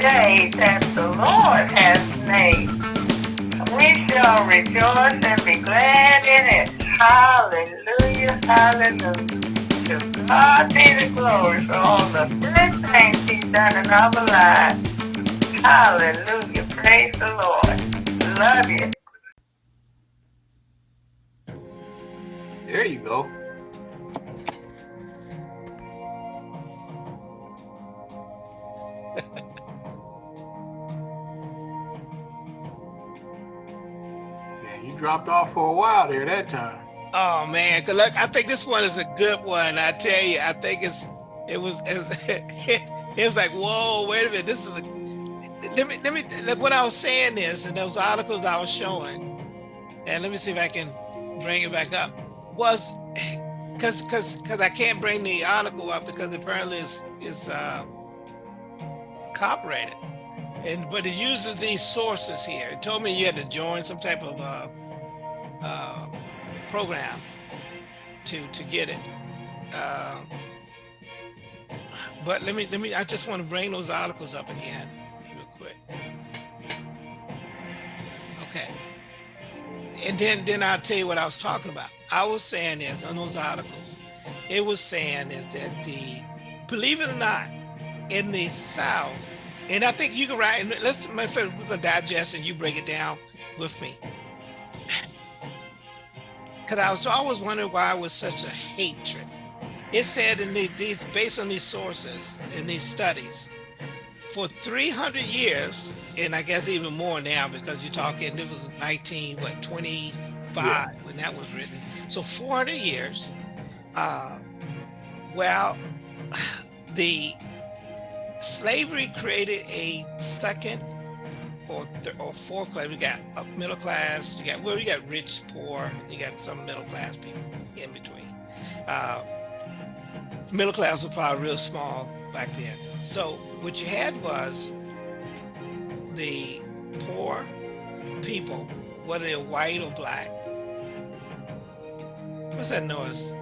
day that the Lord has made. We shall rejoice and be glad in it. Hallelujah, hallelujah. To God be the glory for all the good things he's done in our lives. Hallelujah, praise the Lord. Love you. There you go. dropped off for a while there that time. Oh man, good luck. I think this one is a good one. I tell you, I think it's it was it was like, whoa, wait a minute. This is a let me let me look what I was saying is, and those articles I was showing, and let me see if I can bring it back up, was because because because I can't bring the article up because apparently it's it's uh, copyrighted. And but it uses these sources here. It told me you had to join some type of uh, uh, program to to get it. Uh, but let me let me. I just want to bring those articles up again, real quick. Okay. And then then I'll tell you what I was talking about. I was saying is on those articles, it was saying is that the believe it or not, in the South, and I think you can write. Let's my friend, we're gonna digest and you break it down with me because I was always wondering why it was such a hatred. It said in the, these, based on these sources in these studies, for 300 years, and I guess even more now because you're talking, it was 19, what, 25 yeah. when that was written. So 400 years, uh, well, the slavery created a second or, or fourth class. We got middle class. You got well, you got rich, poor. You got some middle class people in between. Uh, middle class was probably real small back then. So what you had was the poor people, whether they're white or black. What's that noise?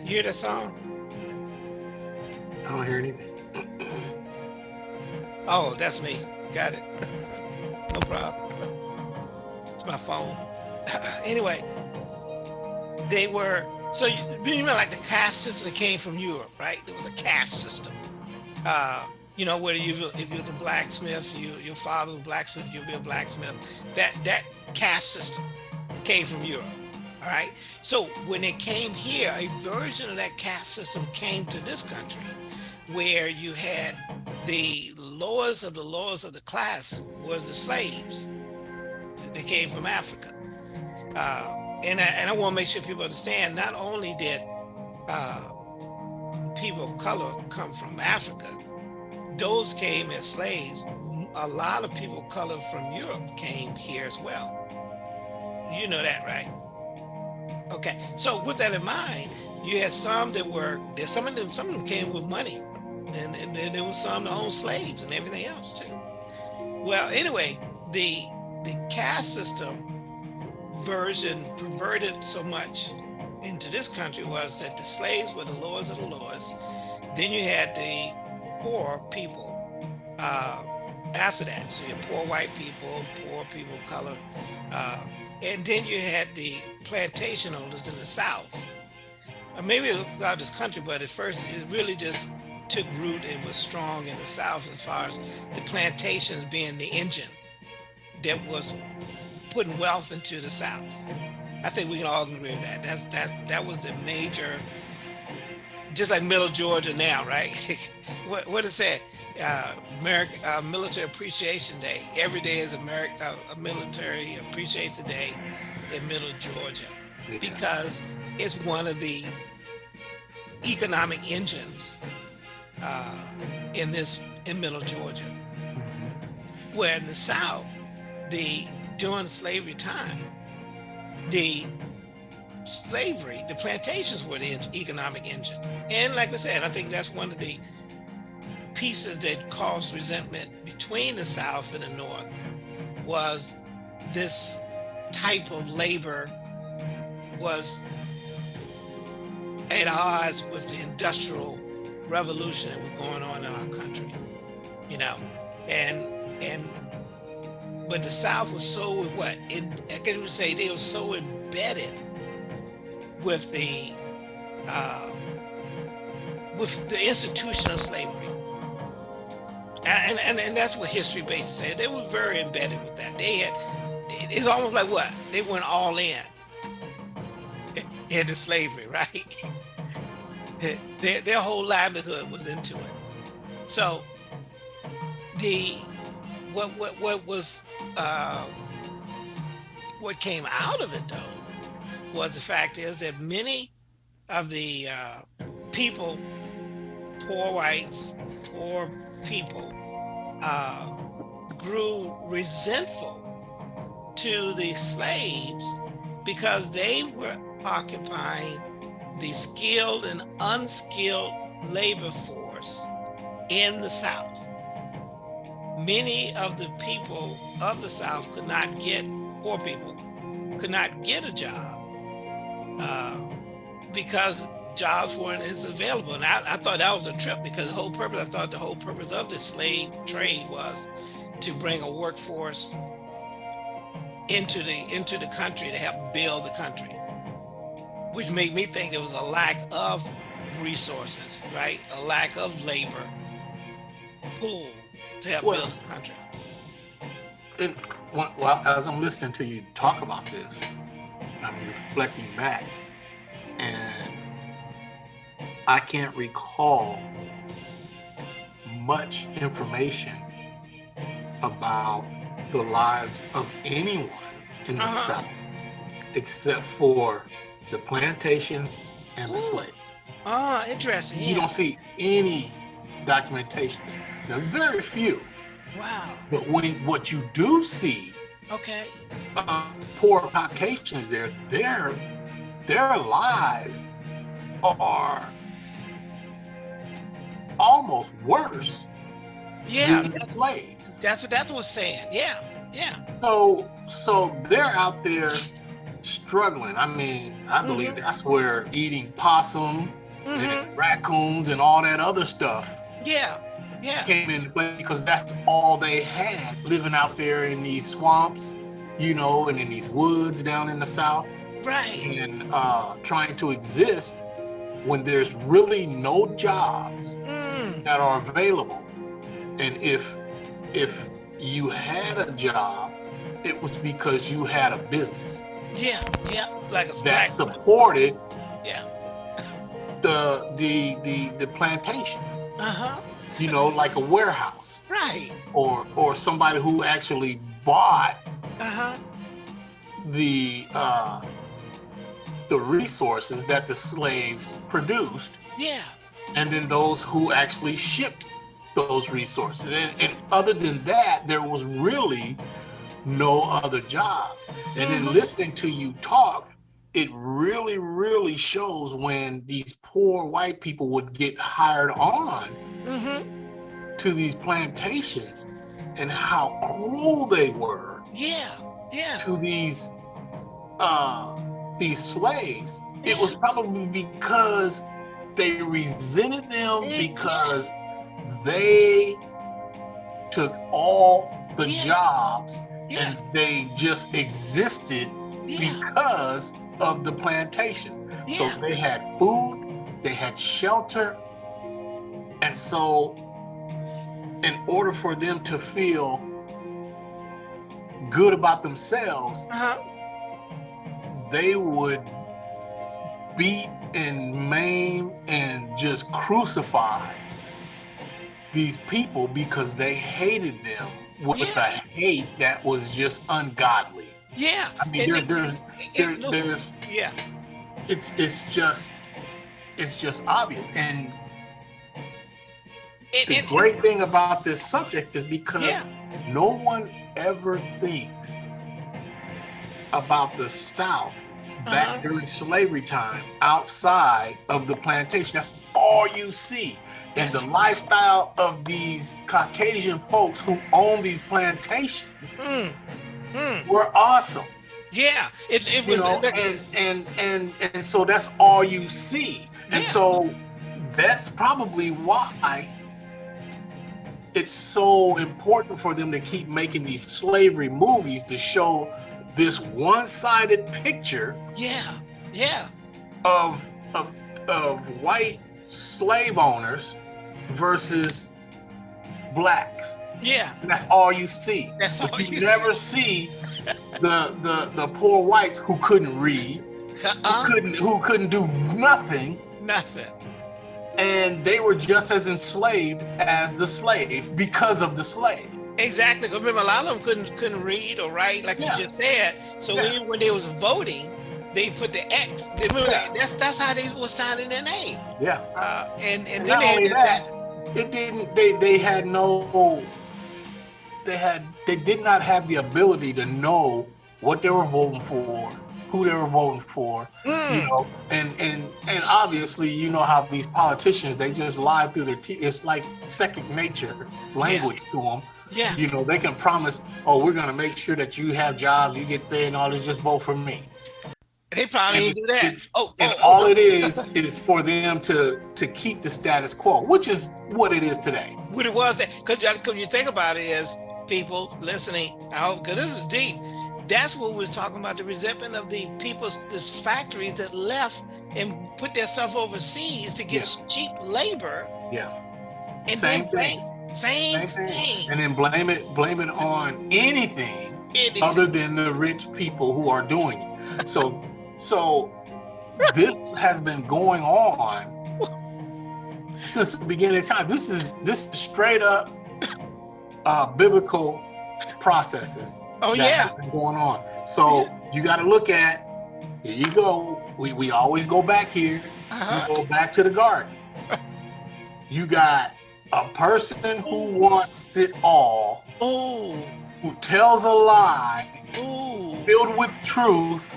You hear that song? I don't hear anything. oh, that's me. Got it. no problem. It's my phone. anyway, they were, so you, you remember like the caste system that came from Europe, right? There was a caste system. Uh, you know, whether you if you're the blacksmith, you your father was blacksmith, you'll be a blacksmith. That that caste system came from Europe. All right. So when it came here, a version of that caste system came to this country where you had the lowest of the lowest of the class was the slaves that came from Africa. Uh, and, I, and I want to make sure people understand, not only did uh, people of color come from Africa, those came as slaves. A lot of people of color from Europe came here as well. You know that, right? Okay, so with that in mind, you had some that were, some of them, some of them came with money and, and then there was some that owned slaves and everything else too. Well, anyway, the the caste system version perverted so much into this country was that the slaves were the lowest of the lowest. Then you had the poor people uh, after that. So you had poor white people, poor people of color. Uh, and then you had the plantation owners in the South. Or maybe it was out this country, but at first it really just took root and was strong in the South as far as the plantations being the engine that was putting wealth into the South. I think we can all agree with that. That's that's that was the major, just like Middle Georgia now, right? what what is that? Uh, American uh, Military Appreciation Day. Every day is American uh, a Military Appreciation Day in Middle Georgia because it's one of the economic engines uh, in this in middle Georgia, mm-hmm. where in the South, the during slavery time, the slavery, the plantations were the economic engine. And like I said, I think that's one of the pieces that caused resentment between the South and the North was this type of labor was at odds with the industrial revolution that was going on in our country, you know. and and but the South was so what in I guess you would say they were so embedded with the uh, with the institution of slavery. And, and, and that's what history basically said. They were very embedded with that. They had, it's almost like what? They went all in into slavery, right? their, their whole livelihood was into it. So the what what what was uh, what came out of it though was the fact is that many of the uh, people, poor whites, poor people, uh, grew resentful to the slaves because they were occupying the skilled and unskilled labor force in the South. Many of the people of the South could not get, poor people, could not get a job uh, because jobs weren't as available. And I, I, thought that was a trip because the whole purpose, I thought the whole purpose of the slave trade was to bring a workforce into the into the country to help build the country which made me think there was a lack of resources, right? A lack of labor pool to help well, build this country. And well, as I'm listening to you talk about this, I'm reflecting back, and I can't recall much information about the lives of anyone in the uh -huh. South except for the plantations and the slaves. Ah, interesting. You don't see any documentation. Now, very few. Wow. But when what you do see, okay, uh, poor Caucasians there, their their lives are almost worse. Yeah, that's, slaves. That's what that was saying. Yeah, yeah. So so they're out there struggling. I mean, I believe mm -hmm. that's where eating possum mm -hmm. and mm-hmm. raccoons and all that other stuff. Yeah, yeah. Came into play because that's all they had living out there in these swamps, you know, and in these woods down in the south. Right. And uh, trying to exist when there's really no jobs mm. that are available. And if if you had a job, it was because you had a business. Yeah, yeah, like a that supported. Yeah. The the the the plantations. Uh huh. You know, like a warehouse. Right. Or or somebody who actually bought. Uh huh. The uh, the resources that the slaves produced. Yeah. And then those who actually shipped those resources. And, and other than that, there was really no other jobs. And then mm-hmm. listening to you talk, it really, really shows when these poor white people would get hired on mm -hmm. to these plantations and how cruel they were. Yeah, yeah. To these uh these slaves. Yeah. It was probably because they resented them exactly. because they took all the yeah. jobs yeah. and they just existed yeah. because of the plantation. Yeah. So they had food, they had shelter, and so in order for them to feel good about themselves, uh -huh. they would beat and maim and just crucify these people because they hated them with yeah. a hate that was just ungodly. Yeah. I mean, there, there, there, looks, there's, yeah. It's it's just it's just obvious. And it, the it, great it, thing about this subject is because yeah. no one ever thinks about the South back uh -huh. during slavery time outside of the plantation. That's all you see. And the lifestyle of these Caucasian folks who own these plantations mm. Mm. were awesome. Yeah, it, it was. know, and, and and and so that's all you see, and yeah. so that's probably why it's so important for them to keep making these slavery movies to show this one-sided picture Yeah. Yeah. of of of white slave owners versus blacks. Yeah. And that's all you see. That's all you you never see the the the poor whites who couldn't read, see. who Uh-uh. couldn't who couldn't do nothing, Nothing. and they were just as enslaved as the slave because of the slave. Exactly. remember, a lot of them couldn't couldn't read or write, like Yeah. you just said. So Yeah. when, when they was voting, they put the X. Remember Yeah. that, that's that's how they was signing their name. Yeah. Uh, and and And then they did that, it didn't they they had no they had they did not have the ability to know what they were voting for who they were voting for you Mm, know and and and obviously you know how these politicians they just lie through their teeth. It's like second nature language to them yeah. you know they can promise oh we're going to make sure that you have jobs you get fed and all this just vote for me They probably and do that. Oh, and oh, all oh, it is is for them to to keep the status quo which is what it is today what it was that because you think about it is people listening. I hope because this is deep. That's what we're talking about the resentment of the people's the factories that left and put their stuff overseas to get cheap labor yeah and Same then bring same, Same thing. thing. and then blame it blame it on anything It- other than the rich people who are doing it so so this has been going on since the beginning of time this is this is straight up uh biblical processes oh that yeah. have been going on so you got to look at here you go we we always go back here Uh-huh. you go back to the garden. You got a person who wants it all, Oh, who tells a lie ooh. filled with truth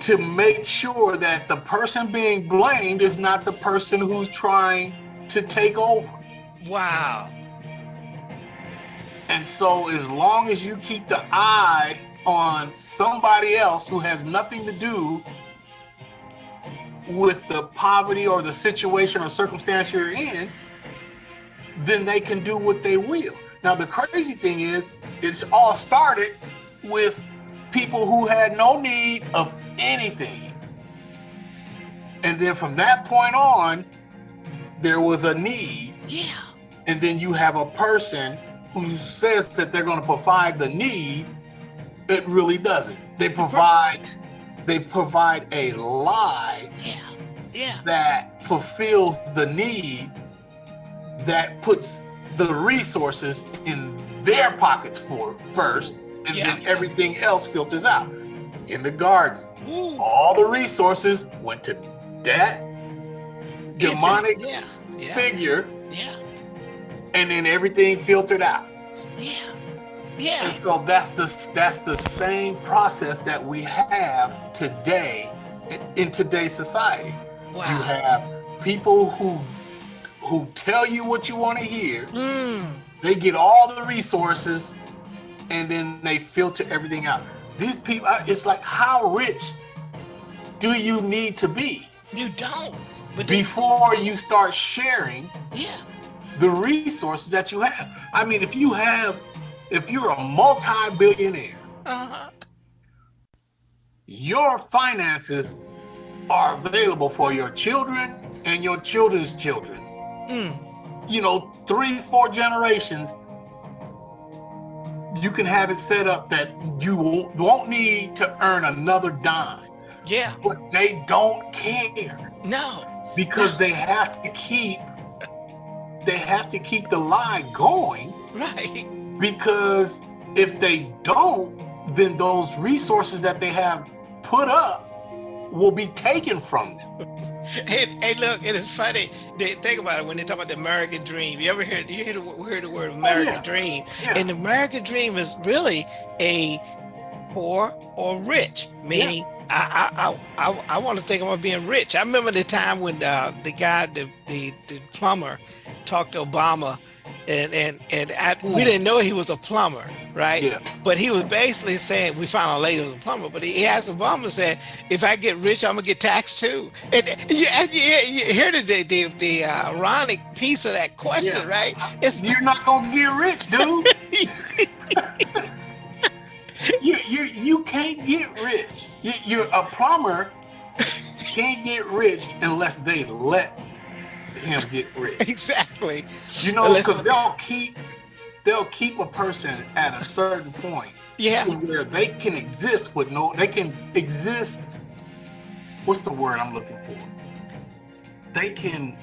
to make sure that the person being blamed is not the person who's trying to take over. Wow. And so, as long as you keep the eye on somebody else who has nothing to do with the poverty or the situation or circumstance you're in, then they can do what they will. Now, the crazy thing is, it's all started with people who had no need of anything. And then from that point on, there was a need Yeah. and then you have a person who says that they're going to provide the need it really doesn't they provide they provide a lie Yeah. Yeah. that fulfills the need that puts the resources in their pockets for first and Yeah. then everything else filters out in the garden Ooh. all the resources went to that demonic Yeah. Yeah. figure Yeah. and then everything filtered out. Yeah. Yeah. And so that's the that's the same process that we have today in, in today's society. Wow. You have people who who tell you what you want to hear. Mm. They get all the resources and then they filter everything out. These people, it's like how rich do you need to be You don't. But before you start sharing yeah. the resources that you have. I mean, if you have, if you're a multi-billionaire, Uh-huh. your finances are available for your children and your children's children. Mm. You know, three, four generations. You can have it set up that you won't, won't need to earn another dime, Yeah. but they don't care No. because they have to keep, they have to keep the lie going Right. because if they don't, then those resources that they have put up will be taken from them. Hey, hey, look, it is funny. They think about it when they talk about the American dream. You ever hear you hear the, heard the word American yeah. dream? Yeah. And the American dream is really a poor or rich, meaning I, I I I, I want to think about being rich. I remember the time when uh, the guy, the, the the plumber, talked to Obama and and and I, we didn't know he was a plumber, right? Yeah. But he was basically saying we found out later was a plumber, but he, he has a plumber saying if I get rich, I'm gonna get taxed too. And you, you, you hear the the, the, the ironic piece of that question, Yeah. right? It's You're not gonna get rich, dude. you you you can't get rich. You, you're a plumber can't get rich unless they let him get rich. exactly. You know, because they'll keep they'll keep a person at a certain point Yeah. where they can exist with no they can exist. What's the word I'm looking for? They can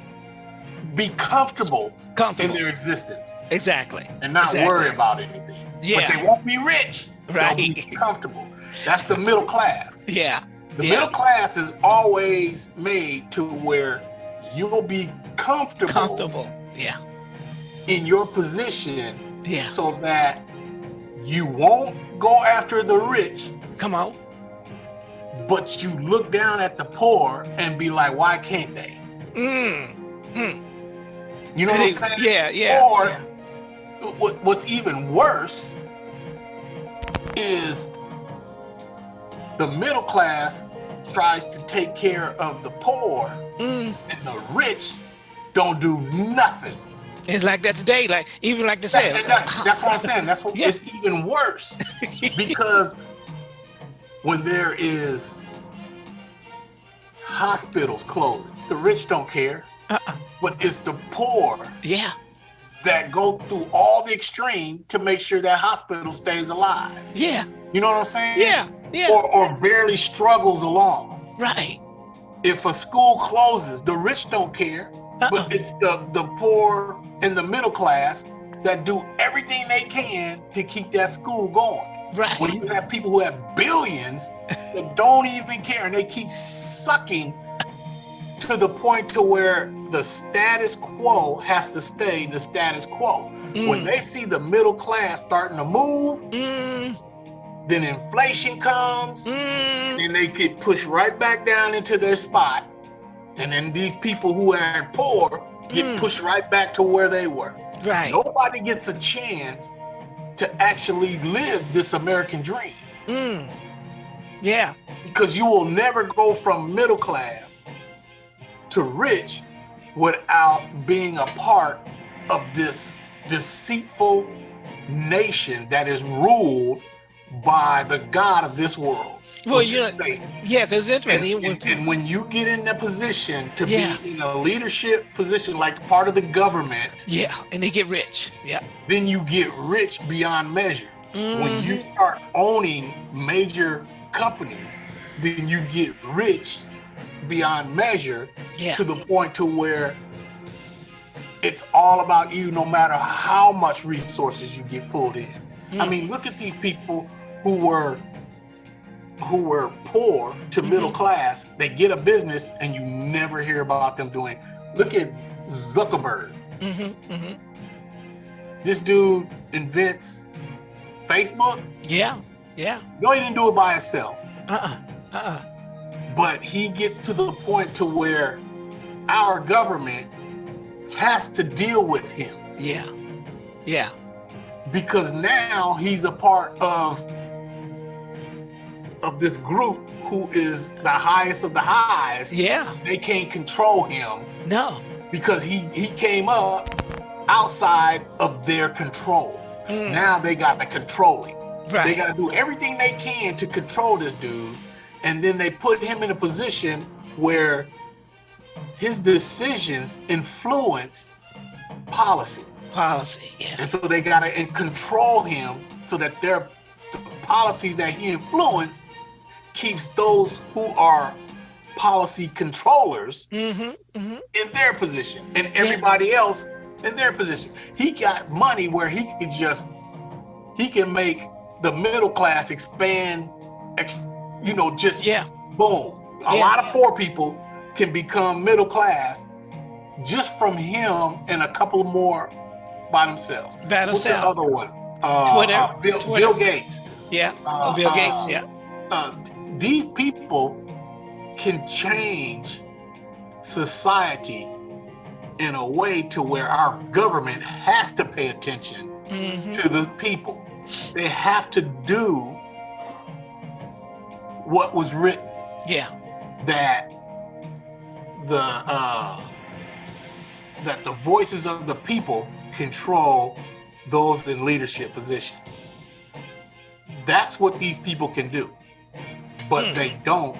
be comfortable in their existence Exactly. and not Exactly. worry about anything. Yeah. But they won't be rich. They'll be Right. comfortable. That's the middle class. Yeah. The Yeah. middle class is always made to where you'll be comfortable, Comfortable. Yeah. in your position Yeah. so that you won't go after the rich, Come on. but you look down at the poor and be like, why can't they? Mm. You know what I'm saying? Yeah. Yeah. Or what- what's even worse is the middle class tries to take care of the poor Mm. and the rich don't do nothing. It's like that today. Like even like to That's, that's, that's what I'm saying. That's what Yeah. it's even worse because when there is hospitals closing, the rich don't care, Uh-uh. but it's the poor Yeah. that go through all the extreme to make sure that hospital stays alive. Yeah. You know what I'm saying? Yeah. Yeah. Or, or barely struggles along. Right. If a school closes, the rich don't care, Uh-uh. but it's the, the poor and the middle class that do everything they can to keep that school going. Right. When you have people who have billions that don't even care and they keep sucking to the point to where the status quo has to stay the status quo. When Mm. they see the middle class starting to move, Mm. then inflation comes Mm. and they get pushed right back down into their spot. And then these people who are poor get Mm. pushed right back to where they were. Right. Nobody gets a chance to actually live this American dream Mm. Yeah. because you will never go from middle class to rich without being a part of this deceitful nation that is ruled by the God of this world. Well, you know, yeah, because it's And, interesting. when and- and when you get in that position to Yeah. be in a leadership position, like part of the government, yeah, and they get rich. Yeah. then you get rich beyond measure. When you Mhm. start owning major companies, then you get rich beyond measure Yeah. to the point to where it's all about you no matter how much resources you get pulled in. I Mm. mean, look at these people who were who were poor to middle class. They get a business and you never hear about them doing. Look at Zuckerberg. Mhm, mhm. This dude invents Facebook. Yeah. Yeah. No, he didn't do it by himself, Uh-uh. Uh-uh. but he gets to the point to where our government has to deal with him Yeah. Yeah. because now he's a part of of this group who is the highest of the highs. Yeah. They can't control him No. because he he came up outside of their control. Mm. Now they got to control him. They got to do everything they can to control this dude, and then they put him in a position where his decisions influence policy, Policy. Yeah. and so they got to control him so that their the policies that he influenced keeps those who are policy controllers Mm-hmm. Mm-hmm. in their position and everybody else in their position. He got money where he could just he can make the middle class expand ex, you know just Yeah. boom. A Yeah. lot of poor people can become middle class just from him and a couple more by themselves. By What's the other one? Uh, Twitter. uh, Bill, Twitter. Bill Gates. Yeah. Uh, Bill uh, Gates. Yeah. These people can change society in a way to where our government has to pay attention Mhm. to the people. They have to do what was written Yeah. that the uh, that the voices of the people control those in leadership position. That's what these people can do, but Hmm. they don't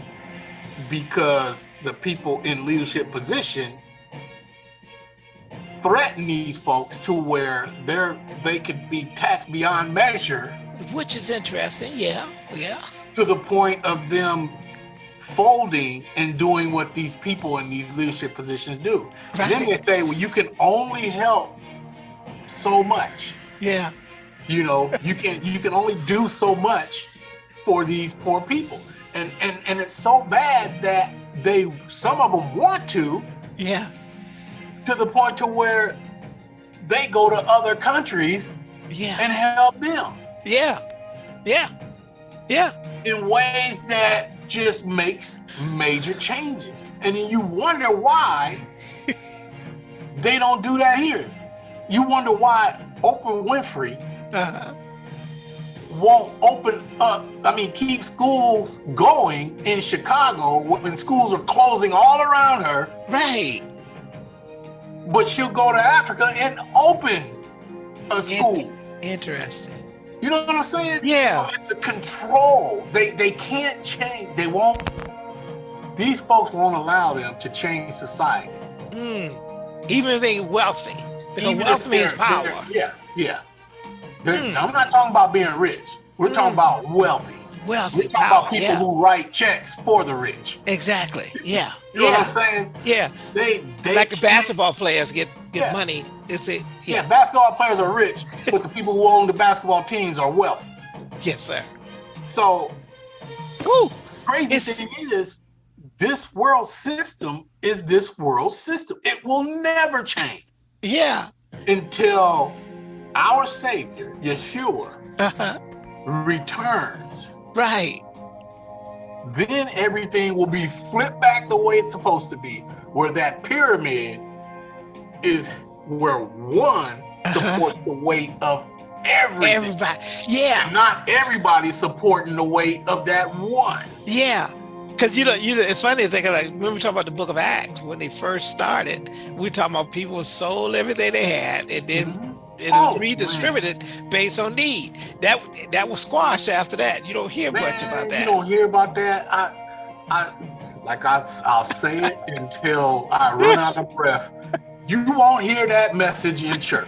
because the people in leadership position threaten these folks to where they're they could be taxed beyond measure Which is interesting. Yeah. Yeah. to the point of them folding and doing what these people in these leadership positions do. Then they say, well, you can only help so much. Yeah. You know, you can you can only do so much for these poor people. And and and it's so bad that they some of them want to Yeah. to the point to where they go to other countries Yeah. and help them Yeah. Yeah. Yeah. in ways that just makes major changes. And then you wonder why they don't do that here. You wonder why Oprah Winfrey Uh-huh. Won't open up, I mean, keep schools going in Chicago when schools are closing all around her, Right. but she'll go to Africa and open a school. Interesting. You know what I'm saying? Yeah. So it's a control. They they can't change. They won't. These folks won't allow them to change society. Mm. Even if they're wealthy, because Even wealth means power. Yeah, yeah. Mm. I'm not talking about being rich. We're talking Mm. about wealthy. Wealthy. We're talking power. about people Yeah. who write checks for the rich. Exactly. Yeah. You know Yeah. what I'm saying? Yeah. They they Like the basketball players get get Yeah. money. It's it. Yeah, Yeah. basketball players are rich, but the people who own the basketball teams are wealthy. Yes, sir. So Woo. crazy It's- thing is this world system is this world system it will never change Yeah. until our savior yeshua Uh-huh. returns Right. then everything will be flipped back the way it's supposed to be where that pyramid is where one supports the weight of everything Everybody. Yeah. and not everybody supporting the weight of that one Yeah. Cause you know, you know, it's funny to think of like when we talk about the book of Acts, when they first started, we talking about people sold everything they had and then it Oh, man. redistributed based on need. That that was squashed after that. You don't hear much about that. You don't hear about that. I, I, like I, I'll say it until I run out of breath. You won't hear that message in church,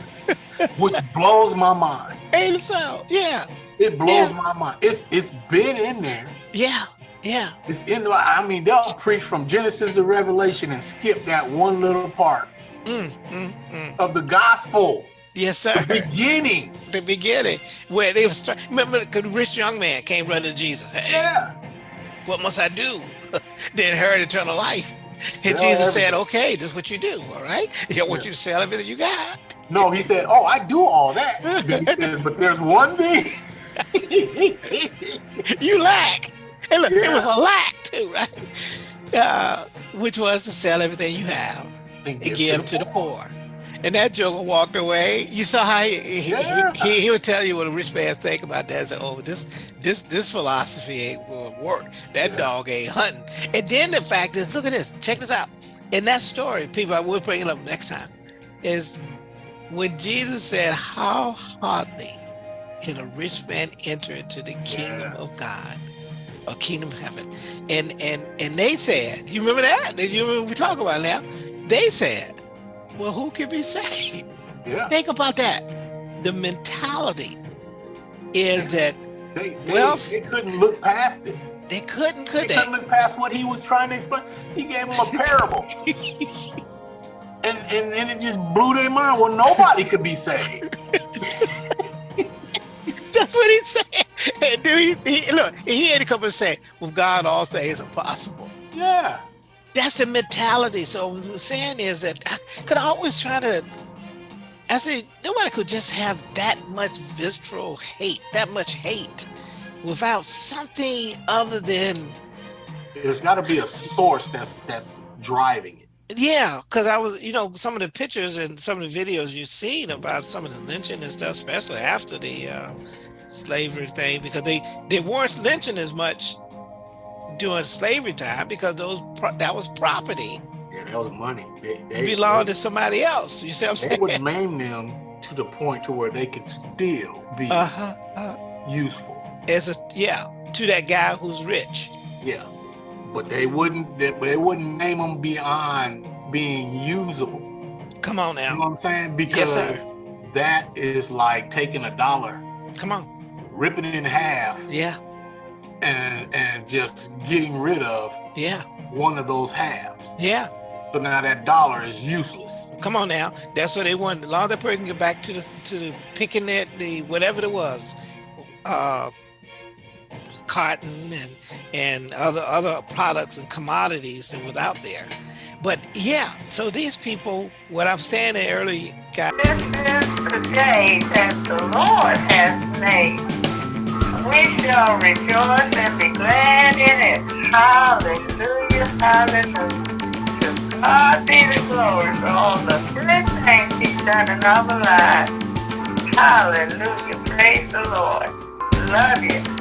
which blows my mind. Ain't so? Yeah. It blows Yeah. my mind. It's it's been in there. Yeah. Yeah. It's in. the- I mean, they'll preach from Genesis to Revelation and skip that one little part Mm, mm, mm. of the gospel, Yes, sir. the beginning. the beginning where they was remember the rich young man came running to Jesus. Hey, Yeah. what must I do? then inherit eternal life. And Jesus said, okay, this is what you do. All right. Yeah, want Yeah. you to sell everything you got. No, he said, "Oh, I do all that." Says, "But there's one thing." You lack. And look, it was a lack too, right? Uh, which was to sell everything you have and give to the poor. And that joker walked away. You saw how he he, Yeah. he, he, he would tell you what a rich man think about that. Say, oh, this this this philosophy ain't will work. That Yeah. dog ain't hunting. And then the fact is, look at this. Check this out. In that story, people, I will bring it up next time. Is when Jesus said, "How hardly can a rich man enter into the kingdom of God?" or kingdom of heaven. And and and they said, you remember that? You remember we talk about now? They said, well, who can be saved? Yeah. Think about that. The mentality is that They, they, Wealth- they couldn't look past it. they couldn't, They could they? couldn't look past what he was trying to explain. He gave them a parable. and, and, and it just blew their mind. Well, nobody could be saved. That's what he said. And dude, he, he, look, he had to come and say, with God, all things are possible. Yeah. That's the mentality. So what we're saying is that I could always try to. I say nobody could just have that much visceral hate, that much hate, without something other than There's got to be a source that's that's driving it. Yeah, because I was, you know, some of the pictures and some of the videos you've seen about some of the lynching and stuff, especially after the uh, slavery thing, because they they weren't lynching as much during slavery time because those that was property. Yeah, that was money. They, they belonged to somebody else. You see what I'm saying? They would maim them to the point to where they could still be uh -huh, uh, useful. As a yeah, to that guy who's rich. Yeah, but they wouldn't. They, they wouldn't name them beyond being usable. Come on now. You know what I'm saying? Because yes, that is like taking a dollar. Come on. Ripping it in half. Yeah. And and just getting rid of. Yeah. One of those halves. Yeah. So now that dollar is useless. Come on now. That's what they want. As long as that person get back to the to picking that the whatever it was. Uh cotton and and other other products and commodities that was out there. But yeah, so these people, what I'm saying earlier, got. This is the day that the Lord has made. We shall rejoice and be glad in it. Hallelujah, hallelujah. To God be the glory for all the good things he's done in our lives. Hallelujah, praise the Lord. Love you.